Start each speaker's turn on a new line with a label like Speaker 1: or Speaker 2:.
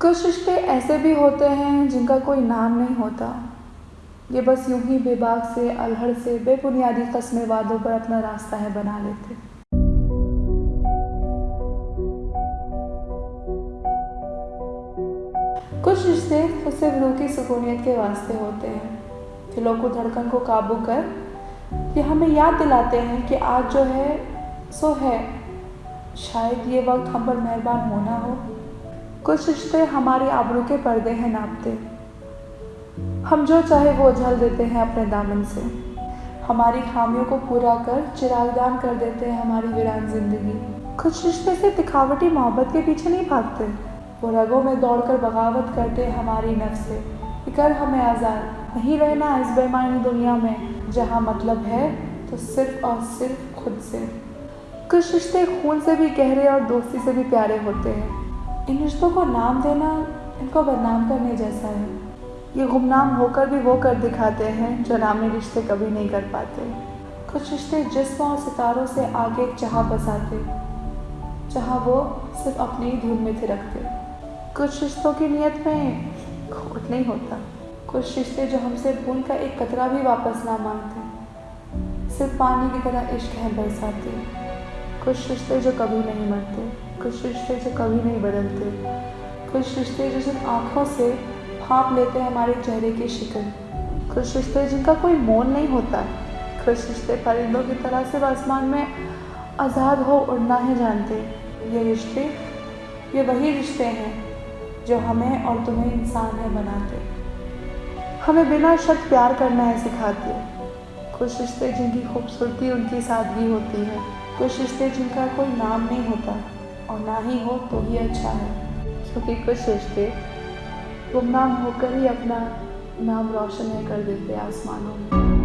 Speaker 1: कुछ रिश्ते ऐसे भी होते हैं जिनका कोई नाम नहीं होता। ये बस यूँ ही बेबाक से, अलहड़ से, बेबुनियादी कस्में वादों पर अपना रास्ता है बना लेते। कुछ रिश्ते तो सिर्फ़ रूह की सुकूनियत के वास्ते होते हैं। दिलों को धड़कन को काबू कर ये हमें याद दिलाते हैं कि आज जो है, सो है। शायद ये वक्त हम पर मेहरबान होना हो। कुछ रिश्ते हमारी आबरू के पर्दे हैं नापते। हम जो चाहे वो उछल देते हैं अपने दामन से। हमारी खामियों को पूरा कर चिरागदान कर देते हैं हमारी वीरान ज़िंदगी। कुछ रिश्ते से दिखावटी मोहब्बत के पीछे नहीं भागते। वो रगों में दौड़कर बगावत करते हमारी नफ्स से। कर हमें आज़ाद नहीं रहना इस बेमानी दुनिया में, जहाँ मतलब है तो सिर्फ़ और सिर्फ़ खुद से। कुछ रिश्ते खून से भी गहरे और दोस्ती से भी प्यारे होते हैं। इन रिश्तों को नाम देना इनको बदनाम करने जैसा है। ये गुमनाम होकर भी वो कर दिखाते हैं जो नामी रिश्ते कभी नहीं कर पाते। कुछ रिश्ते जिस्म और सितारों से आगे एक चाह बसाते, जहाँ वो सिर्फ़ अपनी ही धुन में थिरकते। कुछ रिश्तों की नीयत में खोट नहीं होता। कुछ रिश्ते जो हमसे भूल का एक कतरा भी वापस ना मांगते, सिर्फ़ पानी की तरह इश्क है बरसाते। कुछ रिश्ते जो कभी नहीं मरते कुछ रिश्ते जो कभी नहीं बदलते। कुछ रिश्ते जो सिर्फ़ आँखों से भाप लेते हैं हमारे चेहरे की शिकल कुछ रिश्ते जिनका कोई मोल नहीं होता। कुछ रिश्ते परिंदों की तरह सिर्फ़ आसमान में आज़ाद हो उड़ना है जानते। ये रिश्ते, ये वही रिश्ते हैं जो हमें और तुम्हें इंसान है बनाते। हमें बिना शर्त प्यार करना है, सिखाते। कुछ रिश्ते जिनकी खूबसूरती उनकी सादगी होती है। कुछ रिश्ते जिनका कोई नाम नहीं होता और ना ही हो तो ही अच्छा है। क्योंकि कुछ रिश्ते गुमनाम होकर ही अपना नाम रोशन है कर देते आसमानों में।